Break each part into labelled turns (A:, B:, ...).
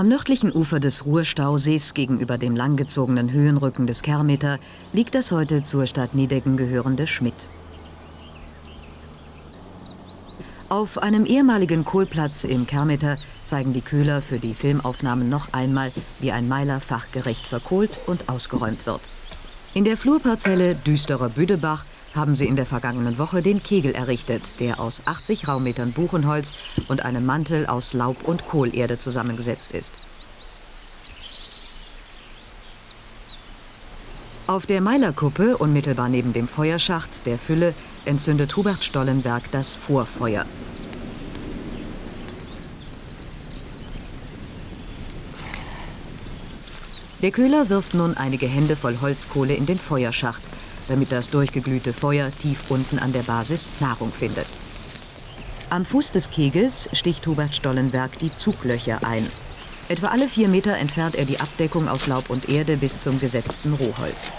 A: Am nördlichen Ufer des Ruhrstausees gegenüber dem langgezogenen Höhenrücken des Kermeter liegt das heute zur Stadt Niedecken gehörende Schmidt. Auf einem ehemaligen Kohlplatz im Kermeter zeigen die Köhler für die Filmaufnahmen noch einmal, wie ein Meiler fachgerecht verkohlt und ausgeräumt wird. In der Flurparzelle Düsterer Büdebach haben sie in der vergangenen Woche den Kegel errichtet, der aus 80 Raummetern Buchenholz und einem Mantel aus Laub- und Kohlerde zusammengesetzt ist. Auf der Meilerkuppe, unmittelbar neben dem Feuerschacht der Fülle, entzündet Hubert Stollenberg das Vorfeuer. Der Köhler wirft nun einige Hände voll Holzkohle in den Feuerschacht, damit das durchgeglühte Feuer tief unten an der Basis Nahrung findet. Am Fuß des Kegels sticht Hubert Stollenberg die Zuglöcher ein. Etwa alle vier Meter entfernt er die Abdeckung aus Laub und Erde bis zum gesetzten Rohholz.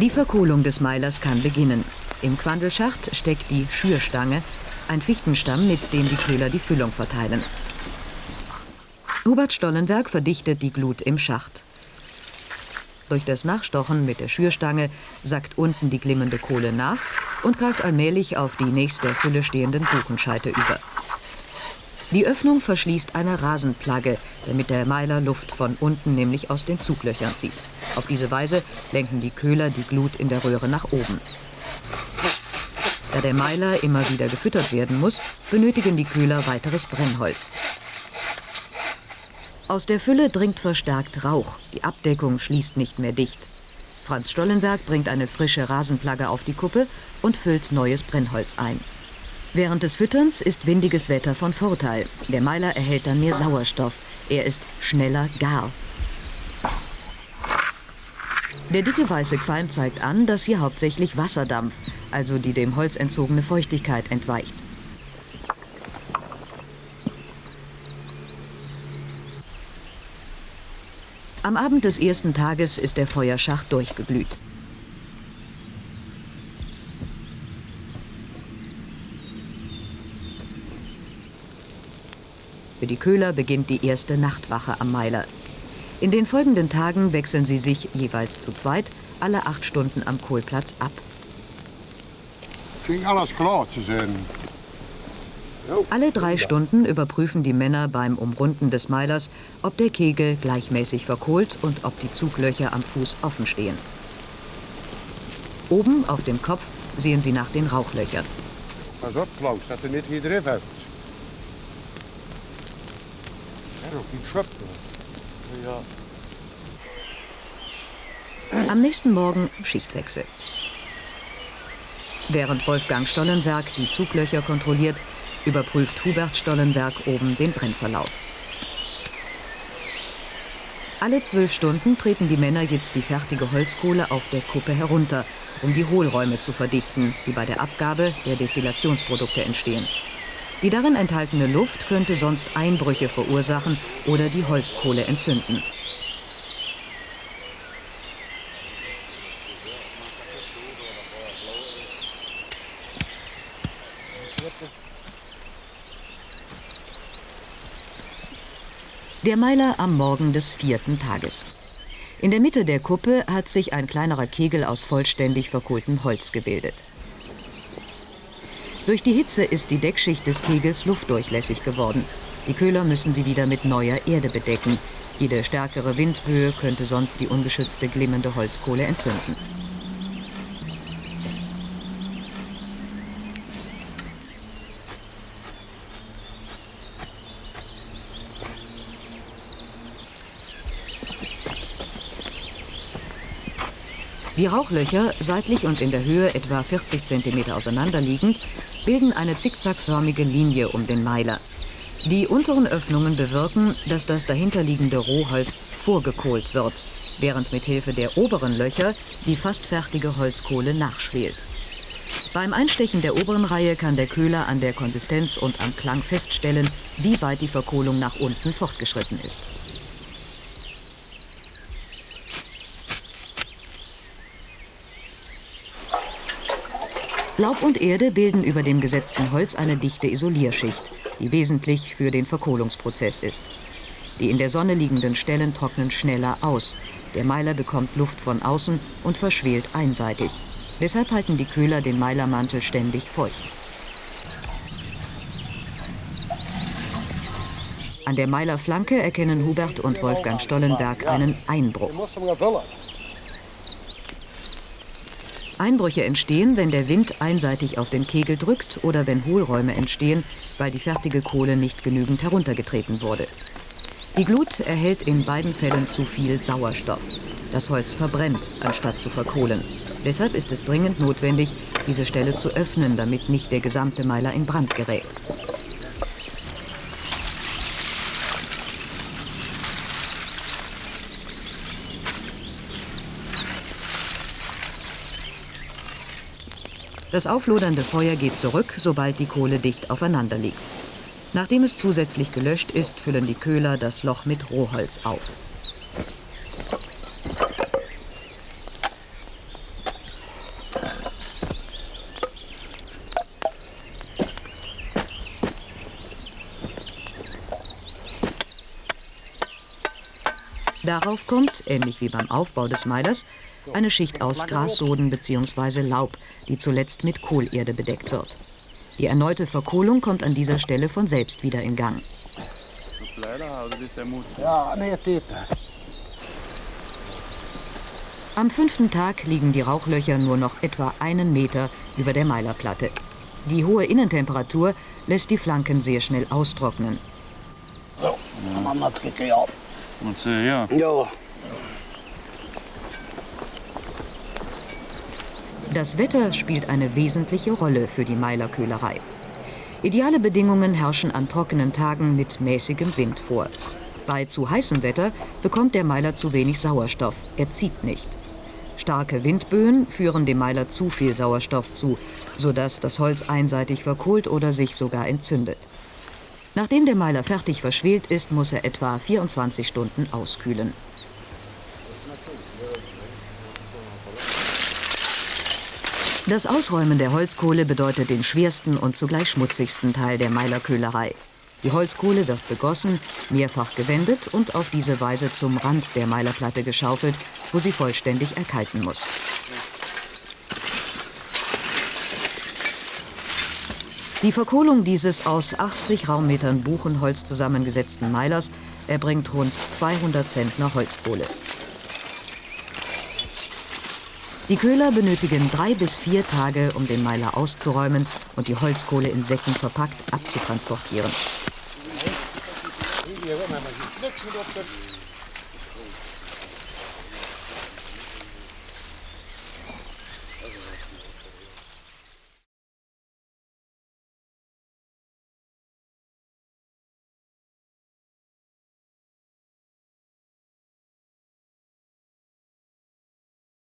A: Die Verkohlung des Meilers kann beginnen. Im Quandelschacht steckt die Schürstange, ein Fichtenstamm, mit dem die Köhler die Füllung verteilen. Hubert Stollenberg verdichtet die Glut im Schacht. Durch das Nachstochen mit der Schürstange sackt unten die glimmende Kohle nach und greift allmählich auf die nächst der Fülle stehenden Buchenscheite über. Die Öffnung verschließt eine Rasenplagge, damit der Meiler Luft von unten nämlich aus den Zuglöchern zieht. Auf diese Weise lenken die Köhler die Glut in der Röhre nach oben. Da der Meiler immer wieder gefüttert werden muss, benötigen die Köhler weiteres Brennholz. Aus der Fülle dringt verstärkt Rauch. Die Abdeckung schließt nicht mehr dicht. Franz Stollenberg bringt eine frische Rasenplagge auf die Kuppe und füllt neues Brennholz ein. Während des Fütterns ist windiges Wetter von Vorteil. Der Meiler erhält dann mehr Sauerstoff. Er ist schneller gar. Der dicke weiße Qualm zeigt an, dass hier hauptsächlich Wasserdampf, also die dem Holz entzogene Feuchtigkeit, entweicht. Am Abend des ersten Tages ist der Feuerschacht durchgeglüht. Für die Köhler beginnt die erste Nachtwache am Meiler. In den folgenden Tagen wechseln sie sich jeweils zu zweit alle acht Stunden am Kohlplatz ab.
B: Ging alles klar zu sehen.
A: Alle drei Stunden überprüfen die Männer beim Umrunden des Meilers, ob der Kegel gleichmäßig verkohlt und ob die Zuglöcher am Fuß offen stehen. Oben auf dem Kopf sehen sie nach den Rauchlöchern.
B: Pas op, Klaus, dat er niet hier drin. Ja.
A: Am nächsten Morgen Schichtwechsel. Während Wolfgang Stollenberg die Zuglöcher kontrolliert, überprüft Hubert Stollenberg oben den Brennverlauf. Alle zwölf Stunden treten die Männer jetzt die fertige Holzkohle auf der Kuppe herunter, um die Hohlräume zu verdichten, die bei der Abgabe der Destillationsprodukte entstehen. Die darin enthaltene Luft könnte sonst Einbrüche verursachen oder die Holzkohle entzünden. Der Meiler am Morgen des vierten Tages. In der Mitte der Kuppe hat sich ein kleinerer Kegel aus vollständig verkohltem Holz gebildet. Durch die Hitze ist die Deckschicht des Kegels luftdurchlässig geworden. Die Köhler müssen sie wieder mit neuer Erde bedecken. Jede stärkere Windböe könnte sonst die ungeschützte glimmende Holzkohle entzünden. Die Rauchlöcher, seitlich und in der Höhe etwa 40 cm auseinanderliegend, bilden eine zickzackförmige Linie um den Meiler. Die unteren Öffnungen bewirken, dass das dahinterliegende Rohholz vorgekohlt wird, während mit Hilfe der oberen Löcher die fast fertige Holzkohle nachschwelt. Beim Einstechen der oberen Reihe kann der Köhler an der Konsistenz und am Klang feststellen, wie weit die Verkohlung nach unten fortgeschritten ist. Laub und Erde bilden über dem gesetzten Holz eine dichte Isolierschicht, die wesentlich für den Verkohlungsprozess ist. Die in der Sonne liegenden Stellen trocknen schneller aus. Der Meiler bekommt Luft von außen und verschwelt einseitig. Deshalb halten die Köhler den Meilermantel ständig feucht. An der Meilerflanke erkennen Hubert und Wolfgang Stollenberg einen Einbruch. Einbrüche entstehen, wenn der Wind einseitig auf den Kegel drückt oder wenn Hohlräume entstehen, weil die fertige Kohle nicht genügend heruntergetreten wurde. Die Glut erhält in beiden Fällen zu viel Sauerstoff. Das Holz verbrennt, anstatt zu verkohlen. Deshalb ist es dringend notwendig, diese Stelle zu öffnen, damit nicht der gesamte Meiler in Brand gerät. Das auflodernde Feuer geht zurück, sobald die Kohle dicht aufeinander liegt. Nachdem es zusätzlich gelöscht ist, füllen die Köhler das Loch mit Rohholz auf. Darauf kommt, ähnlich wie beim Aufbau des Meilers, eine Schicht aus Grassoden bzw. Laub, die zuletzt mit Kohlerde bedeckt wird. Die erneute Verkohlung kommt an dieser Stelle von selbst wieder in Gang. Am fünften Tag liegen die Rauchlöcher nur noch etwa einen Meter über der Meilerplatte. Die hohe Innentemperatur lässt die Flanken sehr schnell austrocknen.
C: Ja.
D: Ja,
A: Das Wetter spielt eine wesentliche Rolle für die Meilerköhlerei. Ideale Bedingungen herrschen an trockenen Tagen mit mäßigem Wind vor. Bei zu heißem Wetter bekommt der Meiler zu wenig Sauerstoff, er zieht nicht. Starke Windböen führen dem Meiler zu viel Sauerstoff zu, sodass das Holz einseitig verkohlt oder sich sogar entzündet. Nachdem der Meiler fertig verschwelt ist, muss er etwa 24 Stunden auskühlen. Das Ausräumen der Holzkohle bedeutet den schwersten und zugleich schmutzigsten Teil der Meilerköhlerei. Die Holzkohle wird begossen, mehrfach gewendet und auf diese Weise zum Rand der Meilerplatte geschaufelt, wo sie vollständig erkalten muss. Die Verkohlung dieses aus 80 Raummetern Buchenholz zusammengesetzten Meilers erbringt rund 200 Zentner Holzkohle. Die Köhler benötigen drei bis vier Tage, um den Meiler auszuräumen und die Holzkohle in Säcken verpackt abzutransportieren.